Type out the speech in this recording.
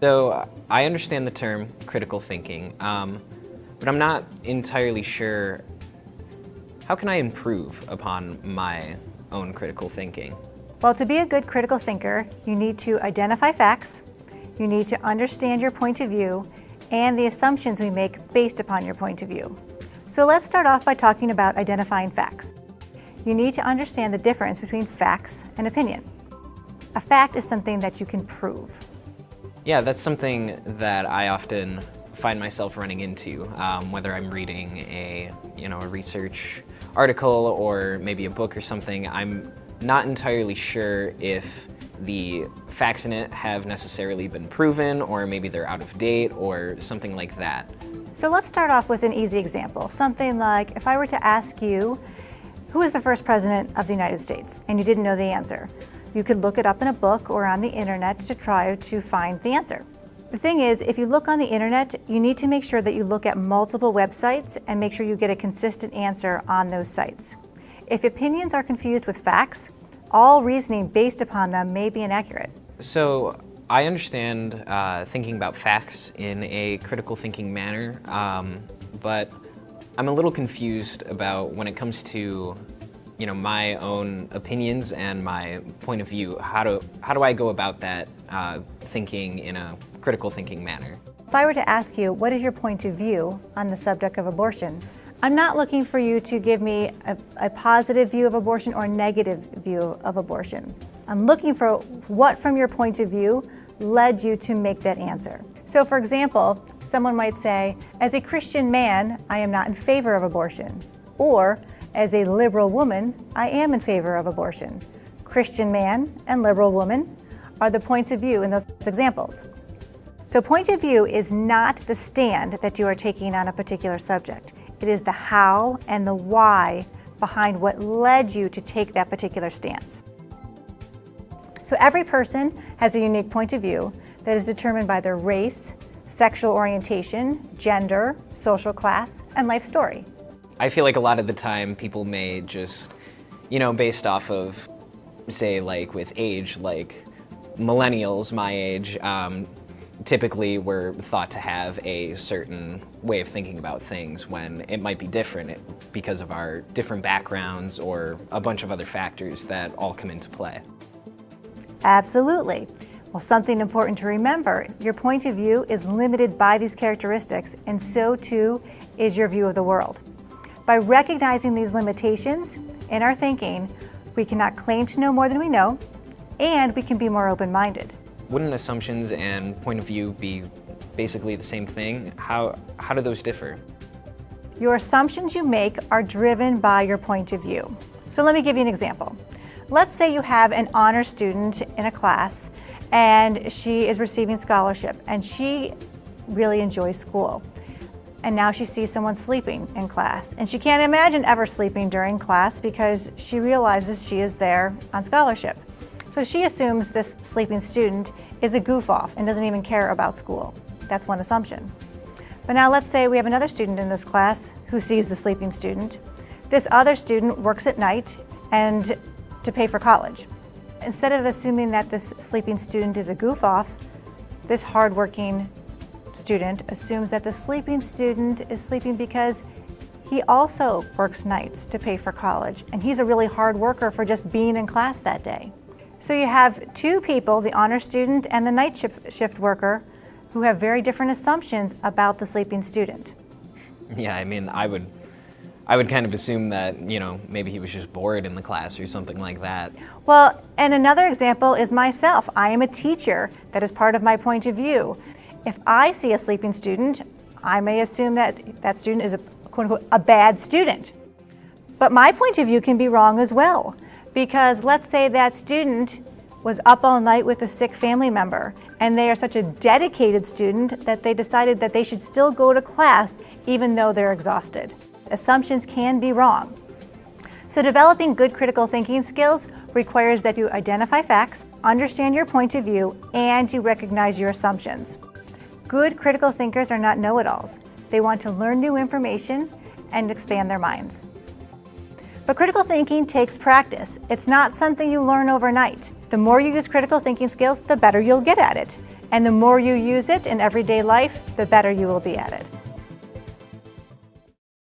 So I understand the term critical thinking, um, but I'm not entirely sure how can I improve upon my own critical thinking? Well, to be a good critical thinker, you need to identify facts, you need to understand your point of view, and the assumptions we make based upon your point of view. So let's start off by talking about identifying facts. You need to understand the difference between facts and opinion. A fact is something that you can prove. Yeah, that's something that I often find myself running into, um, whether I'm reading a, you know, a research article or maybe a book or something. I'm not entirely sure if the facts in it have necessarily been proven or maybe they're out of date or something like that. So let's start off with an easy example. Something like if I were to ask you, who is the first president of the United States? And you didn't know the answer. You could look it up in a book or on the internet to try to find the answer. The thing is, if you look on the internet, you need to make sure that you look at multiple websites and make sure you get a consistent answer on those sites. If opinions are confused with facts, all reasoning based upon them may be inaccurate. So I understand uh, thinking about facts in a critical thinking manner, um, but I'm a little confused about when it comes to you know, my own opinions and my point of view. How do, how do I go about that uh, thinking in a critical thinking manner? If I were to ask you, what is your point of view on the subject of abortion? I'm not looking for you to give me a, a, positive view of abortion or a negative view of abortion. I'm looking for what from your point of view led you to make that answer. So for example, someone might say, as a Christian man, I am not in favor of abortion. Or, as a liberal woman, I am in favor of abortion. Christian man and liberal woman are the points of view in those examples. So point of view is not the stand that you are taking on a particular subject. It is the how and the why behind what led you to take that particular stance. So every person has a unique point of view that is determined by their race, sexual orientation, gender, social class, and life story. I feel like a lot of the time people may just, you know, based off of, say, like with age, like millennials my age, um, typically we're thought to have a certain way of thinking about things when it might be different because of our different backgrounds or a bunch of other factors that all come into play. Absolutely. Well, something important to remember, your point of view is limited by these characteristics, and so too is your view of the world. By recognizing these limitations in our thinking, we cannot claim to know more than we know, and we can be more open-minded. Wouldn't assumptions and point of view be basically the same thing? How, how do those differ? Your assumptions you make are driven by your point of view. So let me give you an example. Let's say you have an honor student in a class and she is receiving scholarship and she really enjoys school. And now she sees someone sleeping in class and she can't imagine ever sleeping during class because she realizes she is there on scholarship. So she assumes this sleeping student is a goof off and doesn't even care about school. That's one assumption. But now let's say we have another student in this class who sees the sleeping student. This other student works at night and to pay for college. Instead of assuming that this sleeping student is a goof off, this hardworking student assumes that the sleeping student is sleeping because he also works nights to pay for college and he's a really hard worker for just being in class that day. So you have two people, the honor student and the night shift worker, who have very different assumptions about the sleeping student. Yeah, I mean, I would, I would kind of assume that, you know, maybe he was just bored in the class or something like that. Well, and another example is myself. I am a teacher. That is part of my point of view. If I see a sleeping student, I may assume that that student is a quote unquote a bad student. But my point of view can be wrong as well. Because let's say that student was up all night with a sick family member and they are such a dedicated student that they decided that they should still go to class even though they're exhausted. Assumptions can be wrong. So developing good critical thinking skills requires that you identify facts, understand your point of view, and you recognize your assumptions. Good critical thinkers are not know-it-alls. They want to learn new information and expand their minds. But critical thinking takes practice. It's not something you learn overnight. The more you use critical thinking skills, the better you'll get at it. And the more you use it in everyday life, the better you will be at it.